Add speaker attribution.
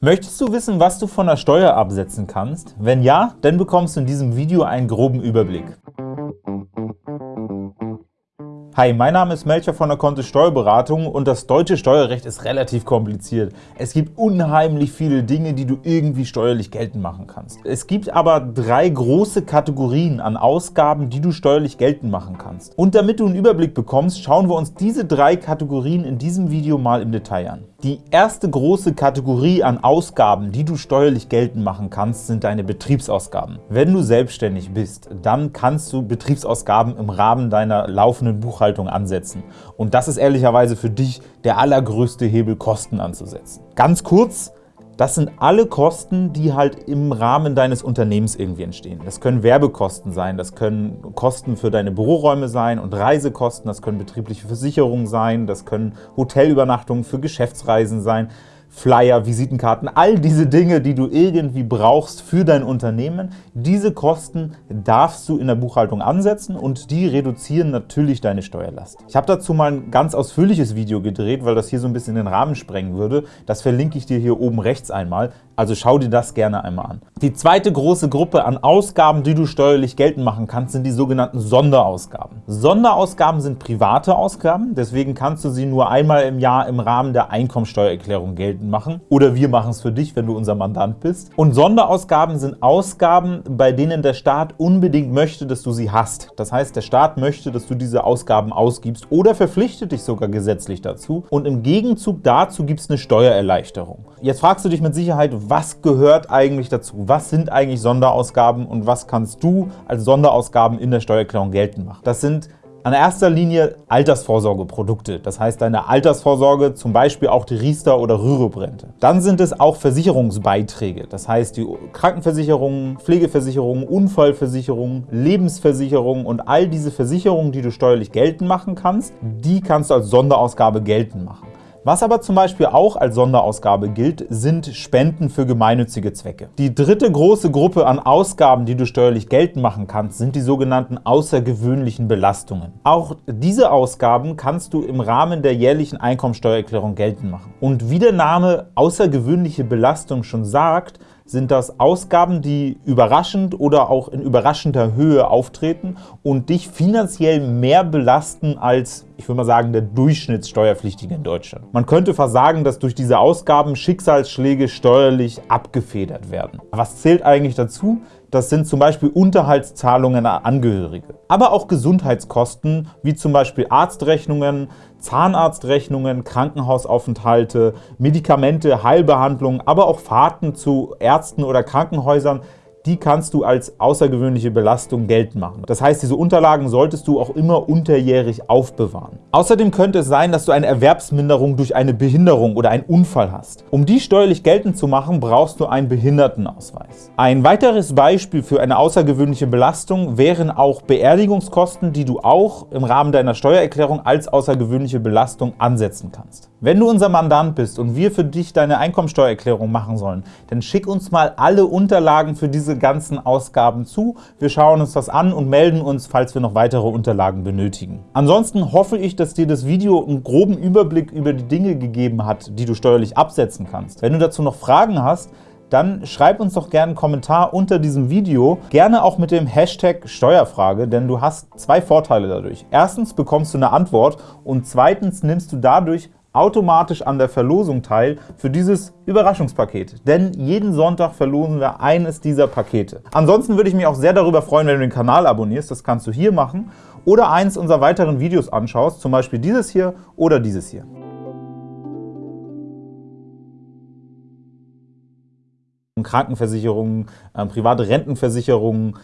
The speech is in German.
Speaker 1: Möchtest du wissen, was du von der Steuer absetzen kannst? Wenn ja, dann bekommst du in diesem Video einen groben Überblick. Hi, mein Name ist Melcher von der Kontist Steuerberatung und das deutsche Steuerrecht ist relativ kompliziert. Es gibt unheimlich viele Dinge, die du irgendwie steuerlich geltend machen kannst. Es gibt aber drei große Kategorien an Ausgaben, die du steuerlich geltend machen kannst. Und damit du einen Überblick bekommst, schauen wir uns diese drei Kategorien in diesem Video mal im Detail an. Die erste große Kategorie an Ausgaben, die du steuerlich geltend machen kannst, sind deine Betriebsausgaben. Wenn du selbstständig bist, dann kannst du Betriebsausgaben im Rahmen deiner laufenden Buchhaltung ansetzen. Und das ist ehrlicherweise für dich der allergrößte Hebel, Kosten anzusetzen. Ganz kurz, das sind alle Kosten, die halt im Rahmen deines Unternehmens irgendwie entstehen. Das können Werbekosten sein, das können Kosten für deine Büroräume sein und Reisekosten, das können betriebliche Versicherungen sein, das können Hotelübernachtungen für Geschäftsreisen sein. Flyer, Visitenkarten, all diese Dinge, die du irgendwie brauchst für dein Unternehmen, diese Kosten darfst du in der Buchhaltung ansetzen und die reduzieren natürlich deine Steuerlast. Ich habe dazu mal ein ganz ausführliches Video gedreht, weil das hier so ein bisschen den Rahmen sprengen würde. Das verlinke ich dir hier oben rechts einmal, also schau dir das gerne einmal an. Die zweite große Gruppe an Ausgaben, die du steuerlich geltend machen kannst, sind die sogenannten Sonderausgaben. Sonderausgaben sind private Ausgaben, deswegen kannst du sie nur einmal im Jahr im Rahmen der Einkommensteuererklärung geltend machen oder wir machen es für dich, wenn du unser Mandant bist. Und Sonderausgaben sind Ausgaben, bei denen der Staat unbedingt möchte, dass du sie hast. Das heißt, der Staat möchte, dass du diese Ausgaben ausgibst oder verpflichtet dich sogar gesetzlich dazu und im Gegenzug dazu gibt es eine Steuererleichterung. Jetzt fragst du dich mit Sicherheit, was gehört eigentlich dazu? Was sind eigentlich Sonderausgaben und was kannst du als Sonderausgaben in der Steuererklärung geltend machen? Das sind an erster Linie Altersvorsorgeprodukte, das heißt deine Altersvorsorge, zum Beispiel auch die Riester- oder Rürup-Rente. Dann sind es auch Versicherungsbeiträge, das heißt die Krankenversicherungen, Pflegeversicherungen, Unfallversicherungen, Lebensversicherungen und all diese Versicherungen, die du steuerlich geltend machen kannst, die kannst du als Sonderausgabe geltend machen. Was aber zum Beispiel auch als Sonderausgabe gilt, sind Spenden für gemeinnützige Zwecke. Die dritte große Gruppe an Ausgaben, die du steuerlich geltend machen kannst, sind die sogenannten außergewöhnlichen Belastungen. Auch diese Ausgaben kannst du im Rahmen der jährlichen Einkommensteuererklärung geltend machen. Und wie der Name außergewöhnliche Belastung schon sagt, sind das Ausgaben, die überraschend oder auch in überraschender Höhe auftreten und dich finanziell mehr belasten als, ich würde mal sagen, der Durchschnittssteuerpflichtige in Deutschland. Man könnte fast sagen, dass durch diese Ausgaben Schicksalsschläge steuerlich abgefedert werden. Was zählt eigentlich dazu? Das sind zum Beispiel Unterhaltszahlungen an Angehörige. Aber auch Gesundheitskosten, wie zum Beispiel Arztrechnungen, Zahnarztrechnungen, Krankenhausaufenthalte, Medikamente, Heilbehandlungen, aber auch Fahrten zu Ärzten oder Krankenhäusern die kannst du als außergewöhnliche Belastung geltend machen. Das heißt, diese Unterlagen solltest du auch immer unterjährig aufbewahren. Außerdem könnte es sein, dass du eine Erwerbsminderung durch eine Behinderung oder einen Unfall hast. Um die steuerlich geltend zu machen, brauchst du einen Behindertenausweis. Ein weiteres Beispiel für eine außergewöhnliche Belastung wären auch Beerdigungskosten, die du auch im Rahmen deiner Steuererklärung als außergewöhnliche Belastung ansetzen kannst. Wenn du unser Mandant bist und wir für dich deine Einkommensteuererklärung machen sollen, dann schick uns mal alle Unterlagen für diese ganzen Ausgaben zu. Wir schauen uns das an und melden uns, falls wir noch weitere Unterlagen benötigen. Ansonsten hoffe ich, dass dir das Video einen groben Überblick über die Dinge gegeben hat, die du steuerlich absetzen kannst. Wenn du dazu noch Fragen hast, dann schreib uns doch gerne einen Kommentar unter diesem Video, gerne auch mit dem Hashtag Steuerfrage, denn du hast zwei Vorteile dadurch. Erstens bekommst du eine Antwort und zweitens nimmst du dadurch automatisch an der Verlosung teil für dieses Überraschungspaket. Denn jeden Sonntag verlosen wir eines dieser Pakete. Ansonsten würde ich mich auch sehr darüber freuen, wenn du den Kanal abonnierst. Das kannst du hier machen oder eins unserer weiteren Videos anschaust, zum Beispiel dieses hier oder dieses hier. Krankenversicherungen, äh, private Rentenversicherungen,